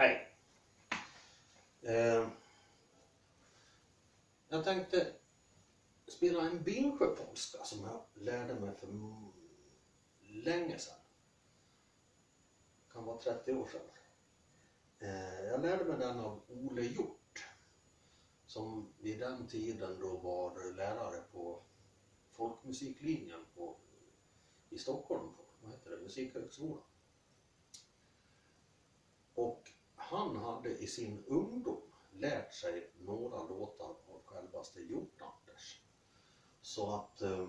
Hej! Eh, jag tänkte spela en Bingsjöpolska alltså, som jag lärde mig för länge sedan. kan vara 30 år sedan. Eh, jag lärde mig den av Ole Hjort som vid den tiden då var lärare på folkmusiklinjen på, i Stockholm, på, vad heter det, Musikhögskolan. Och han hade i sin ungdom lärt sig några låtar av självaste Hjort-Anders. Så att eh,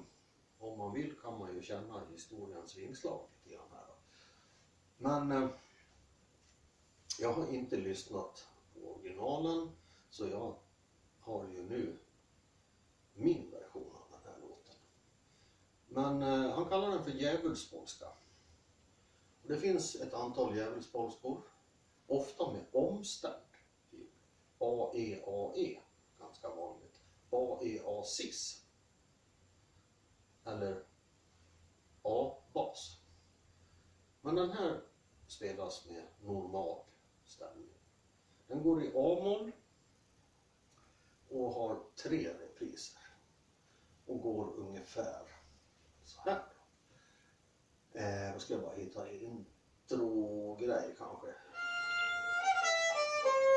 om man vill kan man ju känna historiens vingslag lite grann här. Men eh, jag har inte lyssnat på originalen så jag har ju nu min version av den här låten. Men eh, han kallar den för djävulspolska. Det finns ett antal djävulspolskor, ofta med omstämd. Typ AEAE, ganska vanligt. A-E-A-sis. Eller A-bas. Men den här spelas med normal stämning. Den går i A-moll och har tre repriser. Och går ungefär så här. Eh, då ska jag bara hitta intro-grej kanske.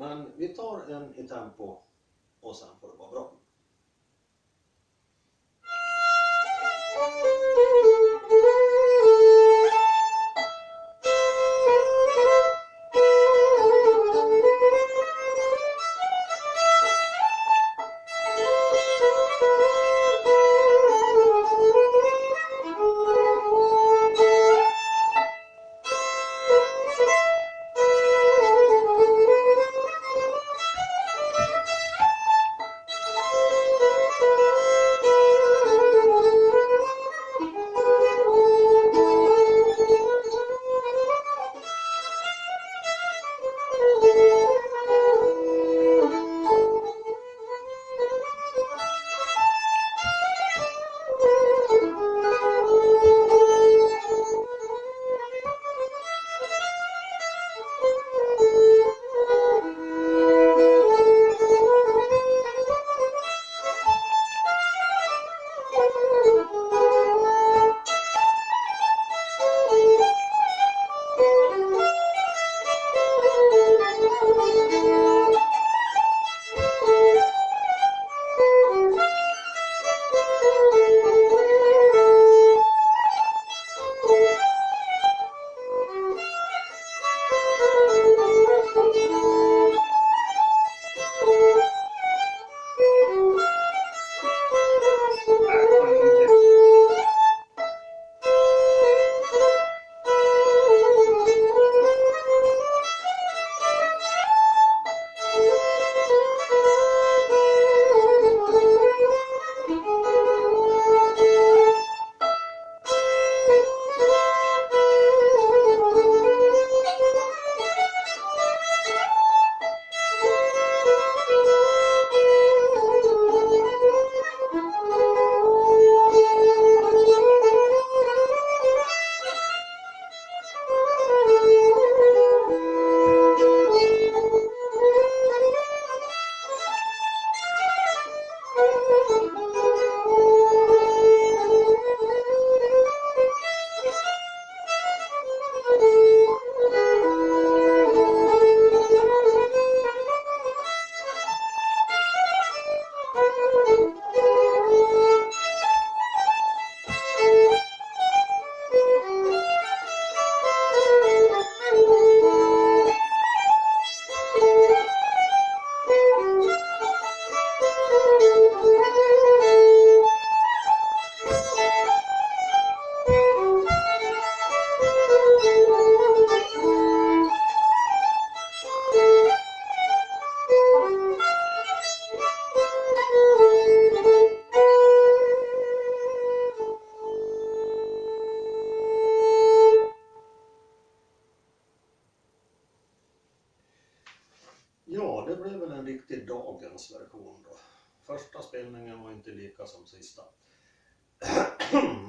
Men vi tar en i tempo och sen får det vara bra.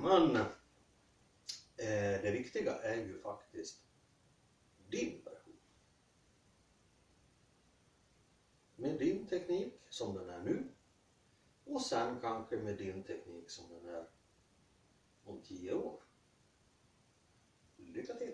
Men eh, det viktiga är ju faktiskt din version. Med din teknik som den är nu och sen kanske med din teknik som den är om tio år. Lycka till!